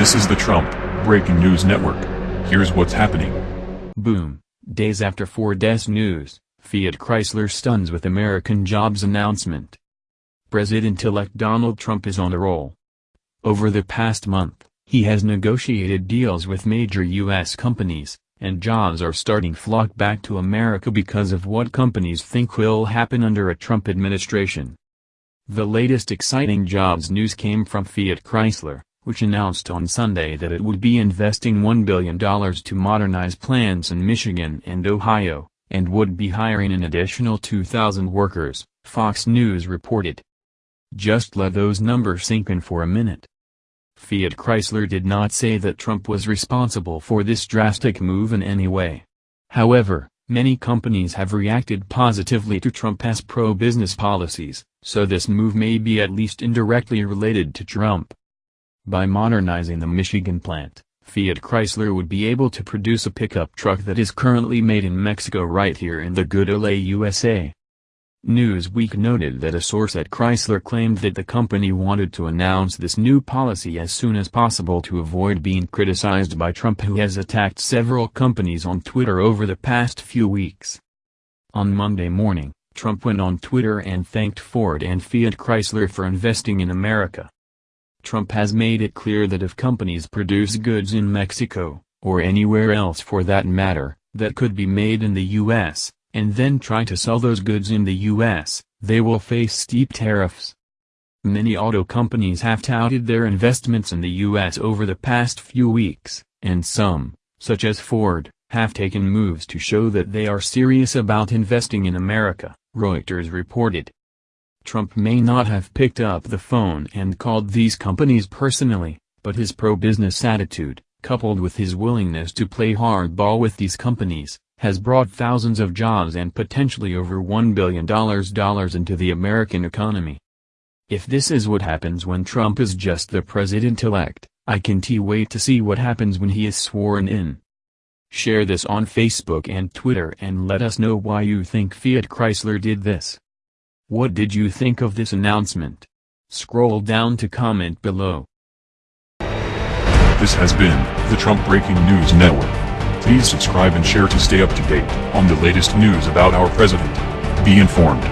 This is the Trump Breaking News Network. Here's what's happening. Boom. Days after Ford's news, Fiat Chrysler stuns with American jobs announcement. President-elect Donald Trump is on a roll. Over the past month, he has negotiated deals with major U.S. companies, and jobs are starting flock back to America because of what companies think will happen under a Trump administration. The latest exciting jobs news came from Fiat Chrysler, which announced on Sunday that it would be investing $1 billion to modernize plants in Michigan and Ohio, and would be hiring an additional 2,000 workers, Fox News reported. Just let those numbers sink in for a minute. Fiat Chrysler did not say that Trump was responsible for this drastic move in any way. However, many companies have reacted positively to Trump's pro-business policies, so this move may be at least indirectly related to Trump. By modernizing the Michigan plant, Fiat Chrysler would be able to produce a pickup truck that is currently made in Mexico right here in the good old USA. Newsweek noted that a source at Chrysler claimed that the company wanted to announce this new policy as soon as possible to avoid being criticized by Trump who has attacked several companies on Twitter over the past few weeks. On Monday morning, Trump went on Twitter and thanked Ford and Fiat Chrysler for investing in America. Trump has made it clear that if companies produce goods in Mexico, or anywhere else for that matter, that could be made in the U.S., and then try to sell those goods in the U.S., they will face steep tariffs. Many auto companies have touted their investments in the U.S. over the past few weeks, and some, such as Ford, have taken moves to show that they are serious about investing in America, Reuters reported. Trump may not have picked up the phone and called these companies personally, but his pro-business attitude, coupled with his willingness to play hardball with these companies, has brought thousands of jobs and potentially over $1 billion into the American economy. If this is what happens when Trump is just the president-elect, I can't wait to see what happens when he is sworn in. Share this on Facebook and Twitter and let us know why you think Fiat Chrysler did this. What did you think of this announcement? Scroll down to comment below. This has been the Trump Breaking News Network. Please subscribe and share to stay up to date on the latest news about our president. Be informed.